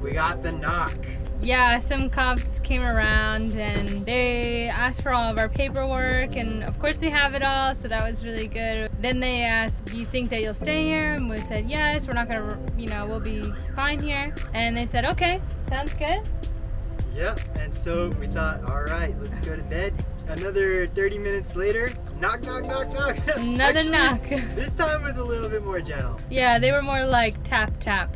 We got the knock. Yeah, some cops came around and they asked for all of our paperwork and of course we have it all, so that was really good. Then they asked, do you think that you'll stay here? And we said, yes, we're not gonna, you know, we'll be fine here. And they said, okay, sounds good. Yep, and so we thought, all right, let's go to bed. Another 30 minutes later, knock, knock, knock, knock. Another Actually, knock. This time was a little bit more gentle. Yeah, they were more like tap, tap.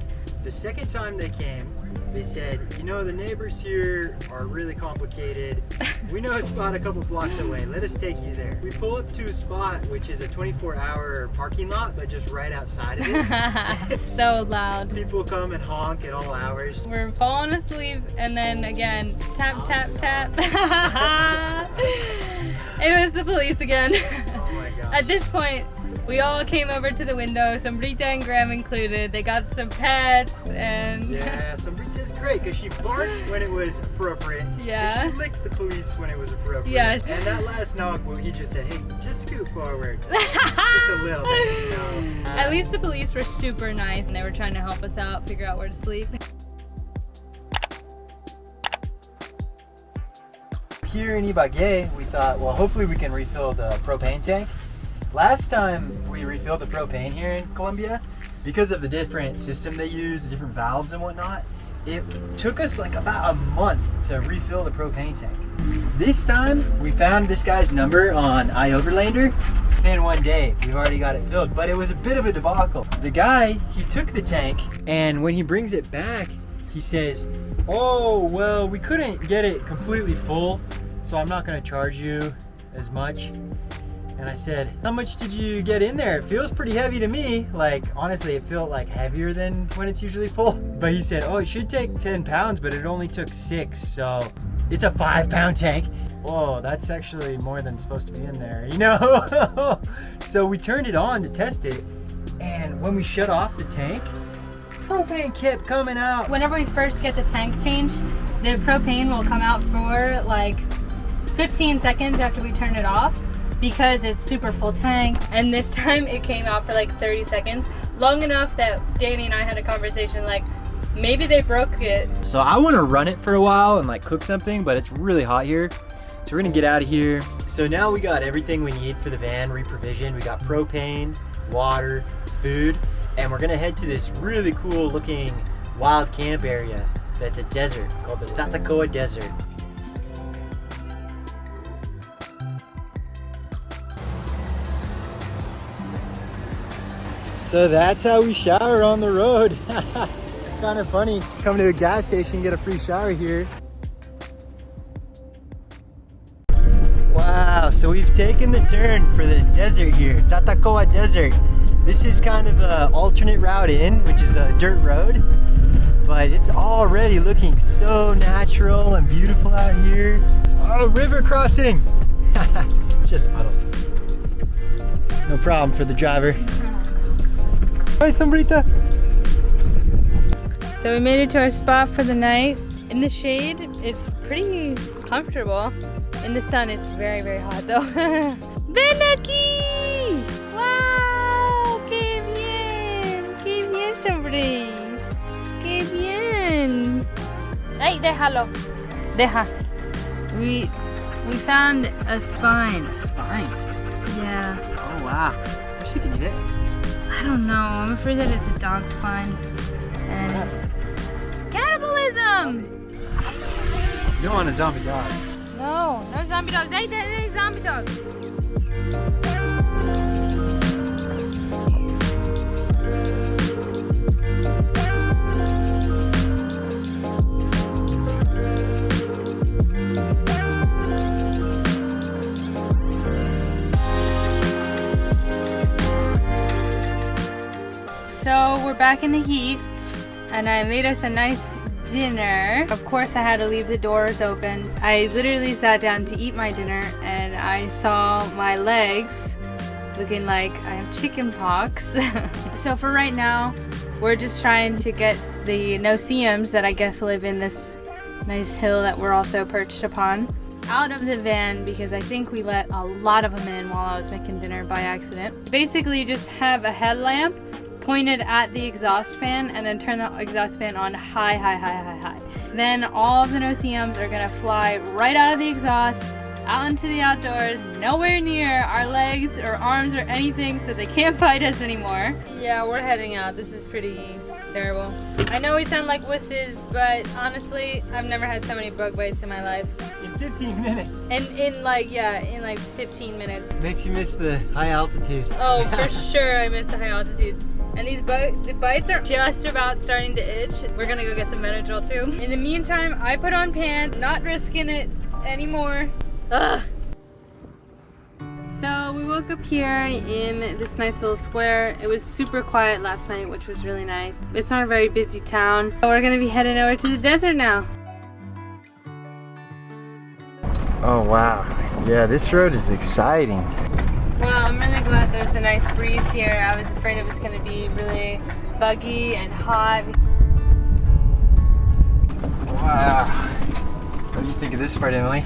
The second time they came, they said, you know, the neighbors here are really complicated. We know a spot a couple blocks away. Let us take you there. We pull up to a spot which is a 24 hour parking lot, but just right outside of it. It's so loud. People come and honk at all hours. We're falling asleep and then again, tap, tap, tap. it was the police again. Oh my At this point, we all came over to the window, Sombrita and Graham included. They got some pets and Yeah, so Brita's great because she barked when it was appropriate. Yeah. she licked the police when it was appropriate. Yeah. And that last knock, well, he just said, hey, just scoot forward. just a little bit, you know. At least the police were super nice and they were trying to help us out, figure out where to sleep. Here in Ibagué, we thought, well, hopefully we can refill the propane tank. Last time we refilled the propane here in Colombia, because of the different system they use, the different valves and whatnot, it took us like about a month to refill the propane tank. This time, we found this guy's number on iOverlander. Within one day, we've already got it filled, but it was a bit of a debacle. The guy, he took the tank, and when he brings it back, he says, oh, well, we couldn't get it completely full, so I'm not gonna charge you as much. And I said, how much did you get in there? It feels pretty heavy to me. Like, honestly, it felt like heavier than when it's usually full. But he said, oh, it should take 10 pounds, but it only took six, so it's a five pound tank. Whoa, that's actually more than supposed to be in there, you know? so we turned it on to test it, and when we shut off the tank, propane kept coming out. Whenever we first get the tank changed, the propane will come out for like 15 seconds after we turn it off because it's super full tank and this time it came out for like 30 seconds long enough that Danny and I had a conversation like maybe they broke it So I want to run it for a while and like cook something, but it's really hot here. So we're gonna get out of here. So now we got everything we need for the van reprovision. We got propane, water, food, and we're gonna head to this really cool looking wild camp area that's a desert called the Tatacoa Desert. So that's how we shower on the road. kind of funny. Come to a gas station, and get a free shower here. Wow, so we've taken the turn for the desert here, Tatacoa Desert. This is kind of an alternate route in, which is a dirt road, but it's already looking so natural and beautiful out here. Oh, river crossing! Just a puddle. No problem for the driver. Hi, Sombrita. so we made it to our spot for the night. In the shade it's pretty comfortable. In the sun it's very very hot though. Ven aquí! Wow! Qué bien! Qué bien sobre qué bien! Ay déjalo. Deja. We we found a spine. Spine. yeah. Oh wow. I wish you could eat it. I don't know. I'm afraid that it's a dog spine. And cannibalism! You don't want a zombie dog. No, no zombie dogs. Hey, hey, hey, zombie dogs. So we're back in the heat and I made us a nice dinner. Of course I had to leave the doors open. I literally sat down to eat my dinner and I saw my legs looking like I have chicken pox. so for right now, we're just trying to get the no-see-ums that I guess live in this nice hill that we're also perched upon out of the van because I think we let a lot of them in while I was making dinner by accident. Basically just have a headlamp pointed at the exhaust fan and then turn the exhaust fan on high, high, high, high, high. Then all of the no-see-ums are gonna fly right out of the exhaust, out into the outdoors, nowhere near our legs or arms or anything so they can't bite us anymore. Yeah, we're heading out. This is pretty terrible. I know we sound like wusses, but honestly, I've never had so many bug bites in my life. In 15 minutes. And in like, yeah, in like 15 minutes. Makes you miss the high altitude. Oh, for sure I miss the high altitude. And these the bites are just about starting to itch. We're gonna go get some Benadryl too. In the meantime, I put on pants, not risking it anymore. Ugh. So we woke up here in this nice little square. It was super quiet last night, which was really nice. It's not a very busy town. But we're gonna be heading over to the desert now. Oh wow. Yeah, this road is exciting. Well, I'm really glad there's a nice breeze here. I was afraid it was gonna be really buggy and hot. Wow. What do you think of this part, Emily?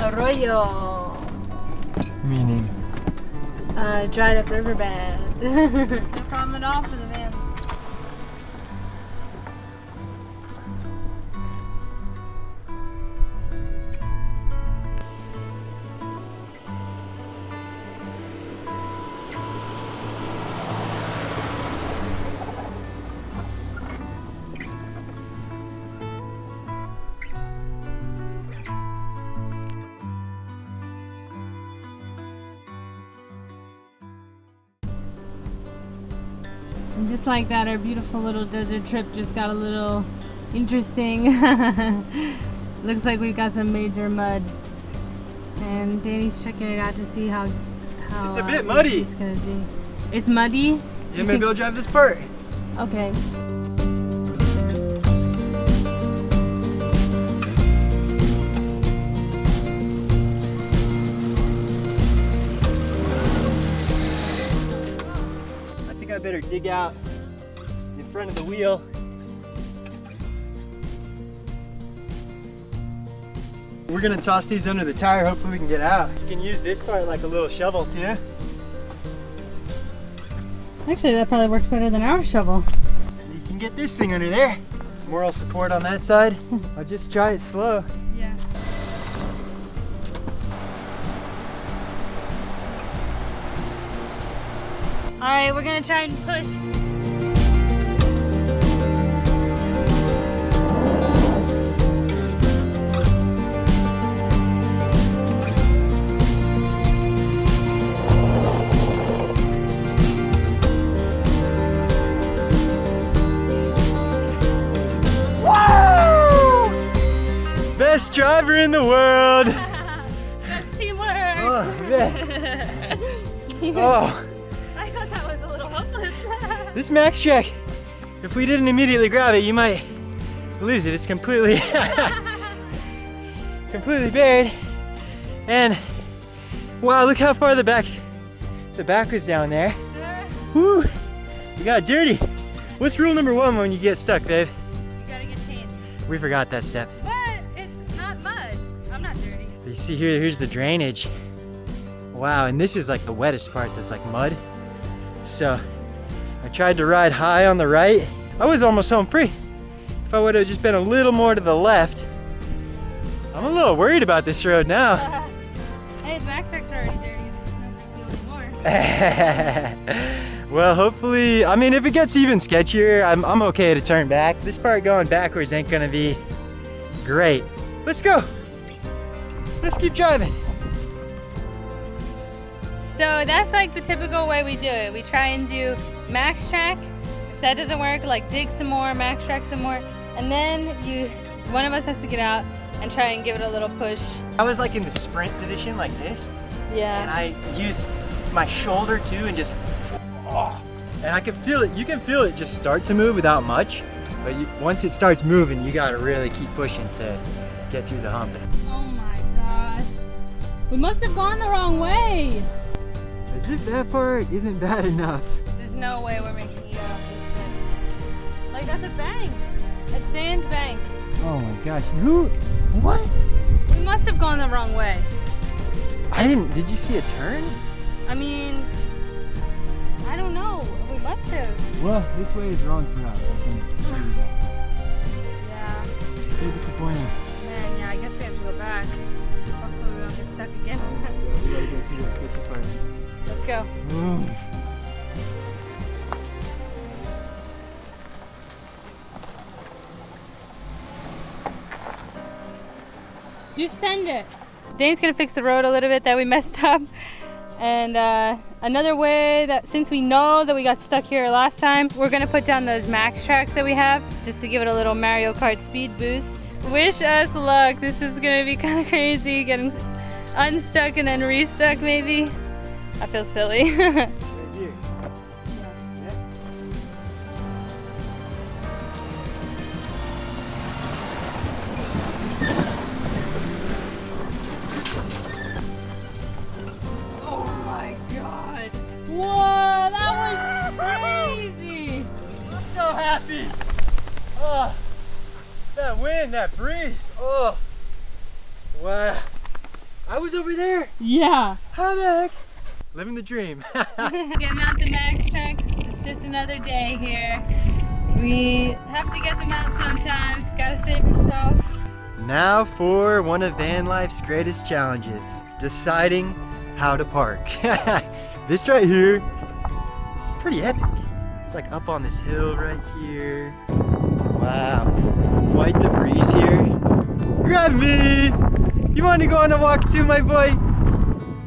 Arroyo. Meaning? Uh, dried up riverbed. no problem at all for the just like that, our beautiful little desert trip just got a little interesting. Looks like we've got some major mud. And Danny's checking it out to see how how It's a uh, bit muddy. It's gonna be. It's muddy. Yeah, maybe I'll drive this part. Okay. Better dig out in front of the wheel. We're gonna toss these under the tire, hopefully we can get out. You can use this part like a little shovel too. Actually, that probably works better than our shovel. So you can get this thing under there. Moral support on that side. I'll just try it slow. All right, we're gonna try and push. Best driver in the world. That's teamwork. Oh, man. Oh, this Max Track, if we didn't immediately grab it, you might lose it. It's completely, completely buried. And wow, look how far the back, the back was down there. Woo, you got dirty. What's rule number one when you get stuck, babe? you gotta get changed. We forgot that step. But it's not mud. I'm not dirty. You see here, here's the drainage. Wow, and this is like the wettest part that's like mud. So I tried to ride high on the right. I was almost home free. If I would have just been a little more to the left. I'm a little worried about this road now. hey, the back are already dirty. It's no big well, hopefully, I mean, if it gets even sketchier, I'm, I'm okay to turn back. This part going backwards ain't gonna be great. Let's go. Let's keep driving. So that's like the typical way we do it. We try and do max track. If that doesn't work, like dig some more, max track some more, and then you, one of us has to get out and try and give it a little push. I was like in the sprint position like this. Yeah. And I used my shoulder too and just oh, and I can feel it you can feel it just start to move without much but you, once it starts moving you gotta really keep pushing to get through the hump Oh my gosh. We must have gone the wrong way. as if that part isn't bad enough There's no way we're making it out this. Like that's a bank, a sand bank. oh my gosh who what We must have gone the wrong way. I didn't did you see a turn I mean, I don't know. We must have. Well, this way is wrong for us, I think. Yeah. So disappointing. Man, yeah, I guess we have to go back. Hopefully we won't get stuck again. Yeah, we gotta go through that sketchy part. Let's go. Just send it. Dane's gonna fix the road a little bit that we messed up. And uh, another way that since we know that we got stuck here last time, we're gonna put down those max tracks that we have just to give it a little Mario Kart speed boost. Wish us luck. This is gonna be kind of crazy getting unstuck and then restuck maybe. I feel silly. wow. I was over there. Yeah. How the heck? Living the dream. Getting out the max tracks. It's just another day here. We have to get them out sometimes. Gotta save yourself. now for one of van life's greatest challenges, deciding how to park. this right here is pretty epic. It's like up on this hill right here. Wow, quite the breeze here. Grab me! You want to go on a walk too, my boy?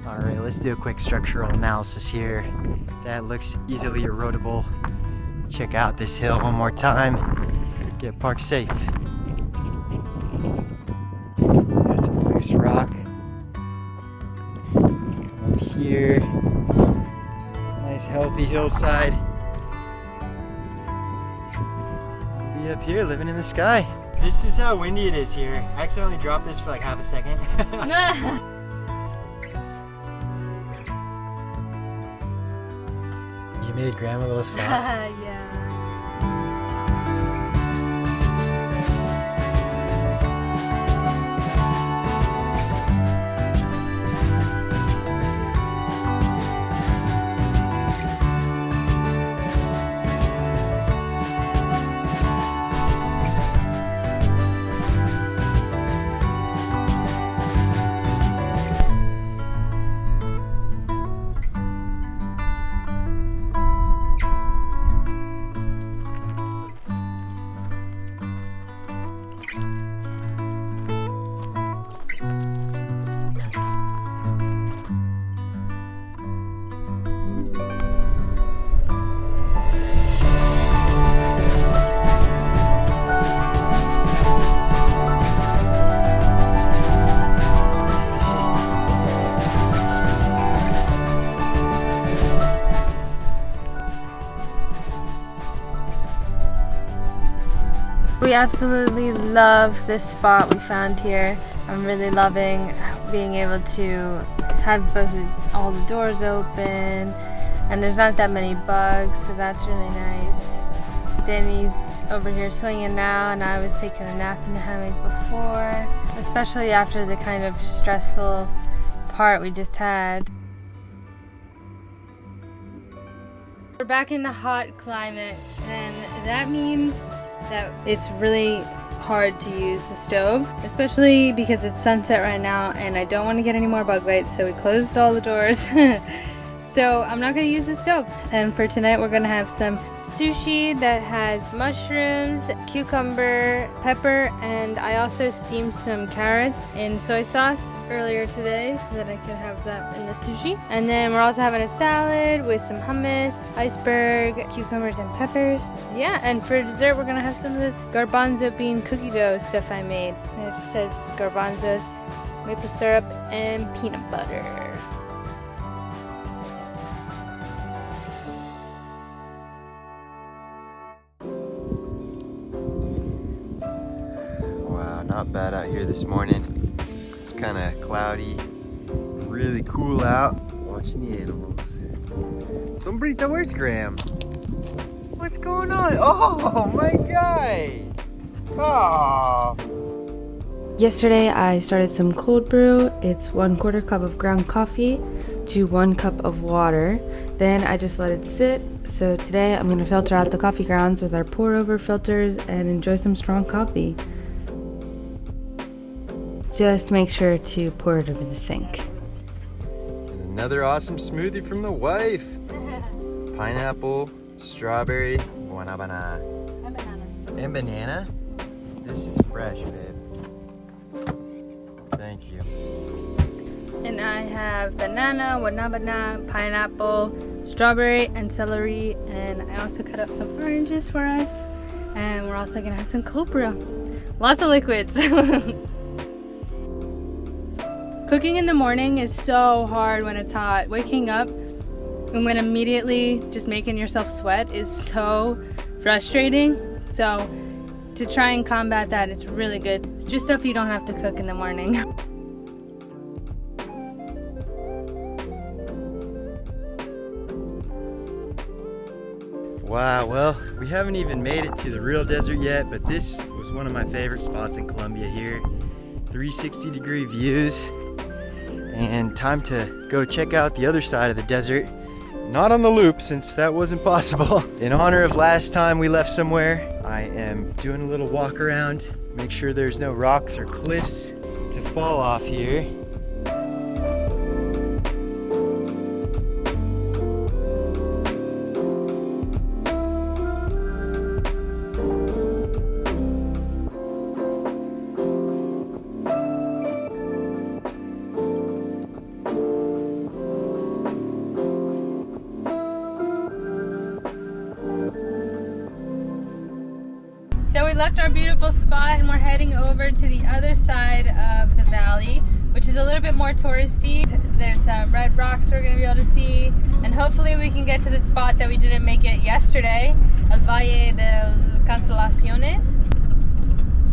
All right, let's do a quick structural analysis here. That looks easily erodible. Check out this hill one more time. Get parked safe. Got some loose rock. Up here. Nice healthy hillside. I'll be up here living in the sky. This is how windy it is here. I accidentally dropped this for like half a second. you made grandma a little spot. yeah. Absolutely love this spot we found here. I'm really loving being able to have both all the doors open and there's not that many bugs so that's really nice. Danny's over here swinging now and I was taking a nap in the hammock before, especially after the kind of stressful part we just had. We're back in the hot climate and that means that it's really hard to use the stove, especially because it's sunset right now and I don't want to get any more bug bites, so we closed all the doors. so I'm not to use the stove. And for tonight, we're to have some sushi that has mushrooms, cucumber, pepper, and I also steamed some carrots in soy sauce earlier today so that I could have that in the sushi. And then we're also having a salad with some hummus, iceberg, cucumbers, and peppers. Yeah, and for dessert, we're gonna have some of this garbanzo bean cookie dough stuff I made. It says garbanzos, maple syrup, and peanut butter. This morning. It's kind of cloudy, really cool out. Watching the animals. Sombrita, where's Graham? What's going on? Oh, my god! Oh, Yesterday I started some cold brew. It's one quarter cup of ground coffee to one cup of water. Then I just let it sit. So today I'm gonna filter out the coffee grounds with our pour over filters and enjoy some strong coffee. Just make sure to pour it over the sink. And another awesome smoothie from the wife. Pineapple, strawberry, guanabana, and banana. And banana? This is fresh, babe. Thank you. And I have banana, guanabana, pineapple, strawberry, and celery. And I also cut up some oranges for us. And we're also gonna have some cold brew. Lots of liquids. Cooking in the morning is so hard when it's hot. Waking up and then immediately just making yourself sweat is so frustrating. So to try and combat that, it's really good. It's just stuff you don't have to cook in the morning. Wow, well, we haven't even made it to the real desert yet, but this was one of my favorite spots in Colombia here. 360 degree views, and time to go check out the other side of the desert. Not on the loop, since that wasn't possible. In honor of last time we left somewhere, I am doing a little walk around, make sure there's no rocks or cliffs to fall off here. Left our beautiful spot and we're heading over to the other side of the valley, which is a little bit more touristy. There's some red rocks we're gonna be able to see, and hopefully we can get to the spot that we didn't make it yesterday, El Valle de Constelaciones.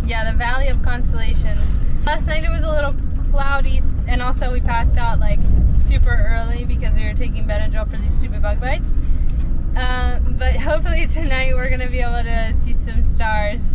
Yeah, the Valley of Constellations. Last night it was a little cloudy, and also we passed out like super early because we were taking Benadryl for these stupid bug bites. Uh, but hopefully tonight we're gonna be able to see some stars.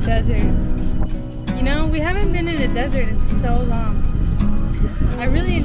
Desert. You know, we haven't been in a desert in so long. I really,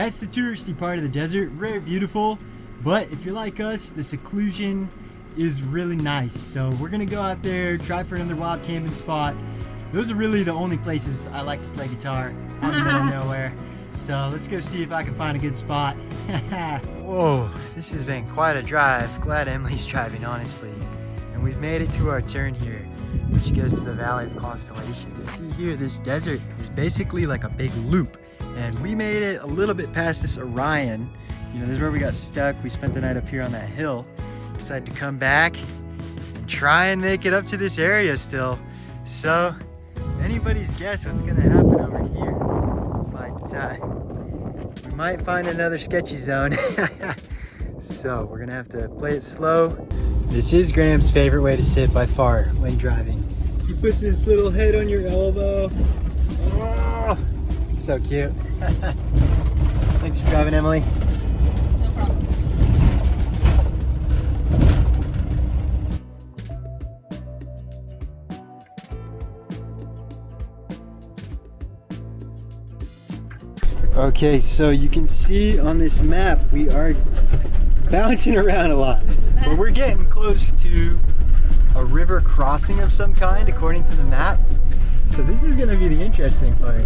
That's the touristy part of the desert. Very beautiful. But if you're like us, the seclusion is really nice. So we're gonna go out there, try for another wild camping spot. Those are really the only places I like to play guitar out in the middle of nowhere. So let's go see if I can find a good spot. Whoa, this has been quite a drive. Glad Emily's driving, honestly. And we've made it to our turn here, which goes to the Valley of Constellations. See here, this desert is basically like a big loop. And we made it a little bit past this Orion. You know, this is where we got stuck. We spent the night up here on that hill. Decided to come back and try and make it up to this area still. So, anybody's guess what's gonna happen over here. But uh, we might find another sketchy zone. so we're gonna have to play it slow. This is Graham's favorite way to sit by far when driving. He puts his little head on your elbow. Oh, so cute. Thanks for driving, Emily. Okay, so you can see on this map we are bouncing around a lot, but we're getting close to a river crossing of some kind according to the map. So this is gonna be the interesting part.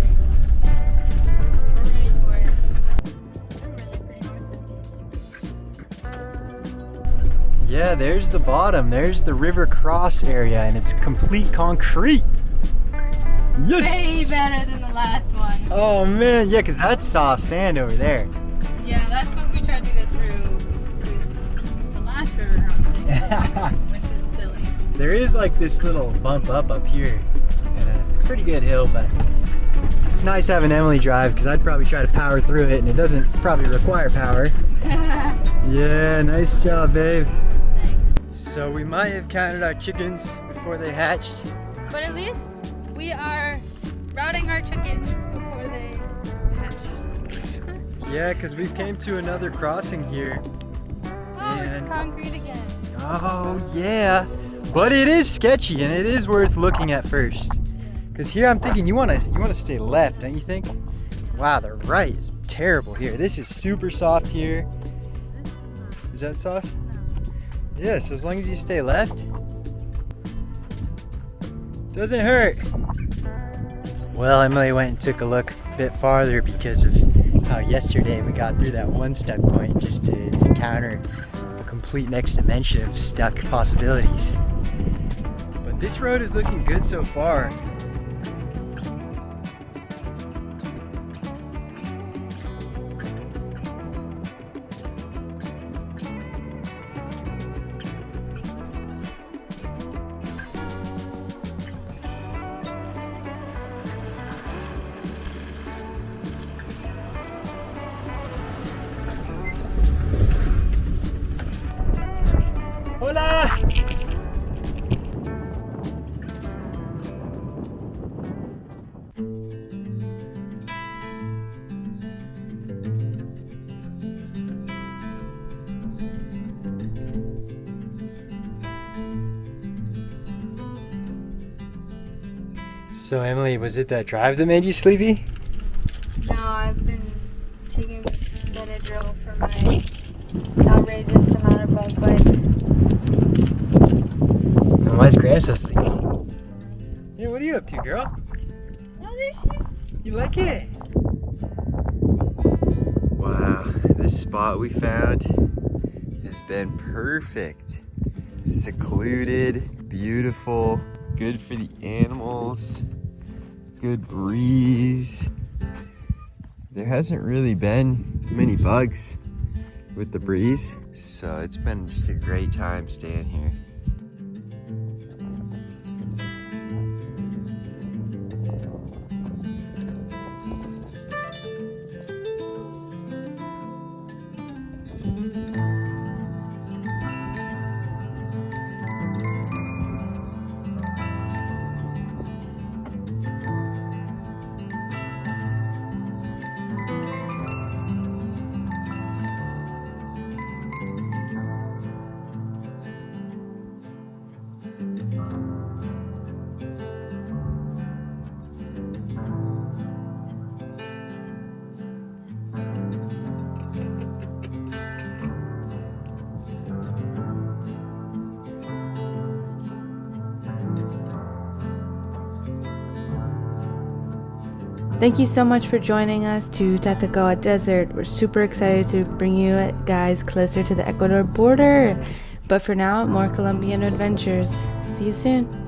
Yeah, there's the bottom. There's the river cross area and it's complete concrete. Yes! Way better than the last one. Oh man, yeah, cause that's soft sand over there. Yeah, that's what we tried to go through the last river crossing, which is silly. There is like this little bump up up here and a pretty good hill, but it's nice having Emily drive because I'd probably try to power through it and it doesn't probably require power. Yeah, nice job, babe. So we might have counted our chickens before they hatched. But at least we are routing our chickens before they hatch. Yeah, because we came to another crossing here. oh, it's concrete again. Oh, yeah. But it is sketchy and it is worth looking at first. Because here I'm thinking you want to you want to stay left, don't you think? Wow, the right is terrible here. This is super soft here. Is that soft? Yeah, so as long as you stay left, doesn't hurt. Well, Emily went and took a look a bit farther because of how yesterday we got through that one stuck point just to encounter a complete next dimension of stuck possibilities. But this road is looking good so far. So Emily, was it that drive that made you sleepy? No, I've been taking Benadryl for my outrageous amount of bug bites. Why is Graham so sleepy? Hey, what are you up to, girl? Oh, there she is. You like it? Wow, this spot we found has been perfect. Secluded, beautiful, good for the animals, good breeze. There hasn't really been many bugs with the breeze, so it's been just a great time staying here. Thank you so much for joining us to Tatacoa Desert. We're super excited to bring you guys closer to the Ecuador border. But for now, more Colombian adventures. See you soon.